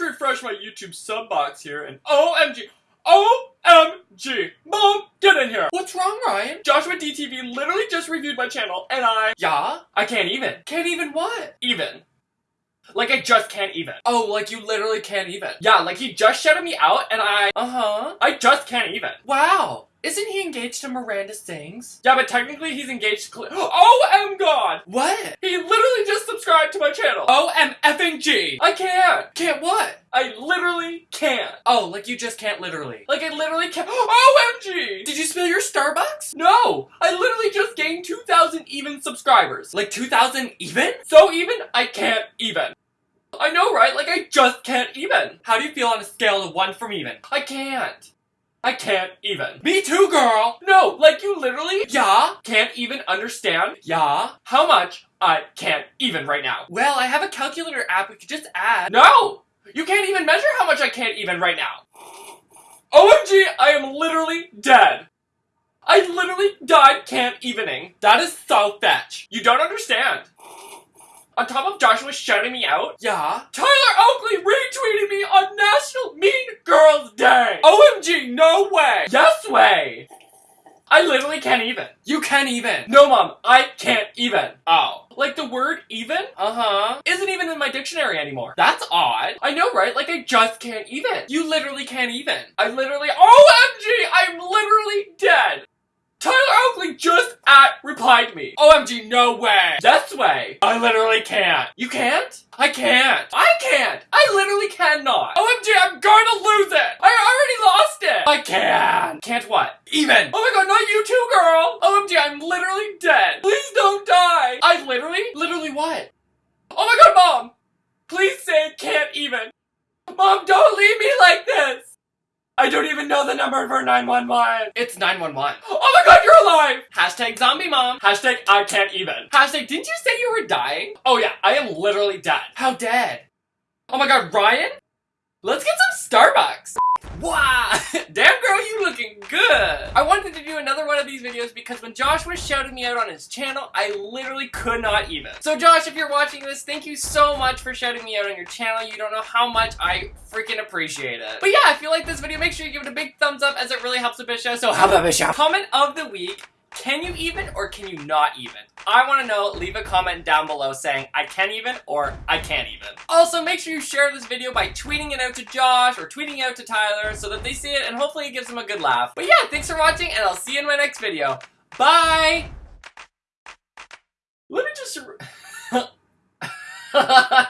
refresh my YouTube sub box here and OMG. OMG! Mom, get in here! What's wrong, Ryan? Joshua DTV literally just reviewed my channel and I. Yeah? I can't even. Can't even what? Even. Like I just can't even. Oh, like you literally can't even. Yeah, like he just shouted me out and I. Uh-huh. I just can't even. Wow. Isn't he engaged to Miranda Sings? Yeah, but technically he's engaged to. OM God! What? He literally just subscribed to my channel. OM effing G. I can't. Can't what? I literally can't. Oh, like you just can't literally. Like I literally can't. OMG! Did you spill your Starbucks? No! I literally just gained 2,000 even subscribers. Like 2,000 even? So even, I can't even. I know, right? Like I just can't even. How do you feel on a scale of 1 from even? I can't. I can't even. Me too, girl! No, like you literally Yeah? can't even understand Yeah? how much I can't even right now. Well, I have a calculator app we could just add. No! You can't even measure how much I can't even right now. OMG, I am literally dead. I literally died can't evening. That is so fetch. You don't understand. On top of Joshua shouting me out, Yeah? Tyler Oakley retweeted me on National Mean Girls Day. OMG, no way. Yes way. I literally can't even. You can't even. No, mom, I can't even. Oh. Like the word even Uh-huh. isn't even in my dictionary anymore. That's odd. I know, right? Like I just can't even. You literally can't even. I literally, OMG, I'm literally dead. Tyler Oakley just at replied me. OMG, no way. This way. I literally can't. You can't? I can't. I can't. I literally cannot. OMG, I'm going to lose it. I already lost it. I can. Can't what? Even. Oh my god, not you too, girl. OMG, I'm literally dead. Please don't die. I literally, Literally what? oh my god, mom. Please say can't even. Mom, don't leave me like this. I don't even know the number for 911. It's 911. Oh my god, you're alive! Hashtag zombie mom. Hashtag I can't even. Hashtag didn't you say you were dying? Oh yeah, I am literally dead. How dead? Oh my god, Ryan? Let's get some Starbucks. Wow! Damn girl, you looking good! I wanted to do another one of these videos because when Josh was shouting me out on his channel, I literally could not even. So Josh, if you're watching this, thank you so much for shouting me out on your channel. You don't know how much I freaking appreciate it. But yeah, if you like this video, make sure you give it a big thumbs up as it really helps the bitch show. So how about Bishop? Comment of the week. Can you even or can you not even? I want to know. Leave a comment down below saying I can even or I can't even. Also, make sure you share this video by tweeting it out to Josh or tweeting it out to Tyler so that they see it and hopefully it gives them a good laugh. But yeah, thanks for watching and I'll see you in my next video. Bye! Let me just.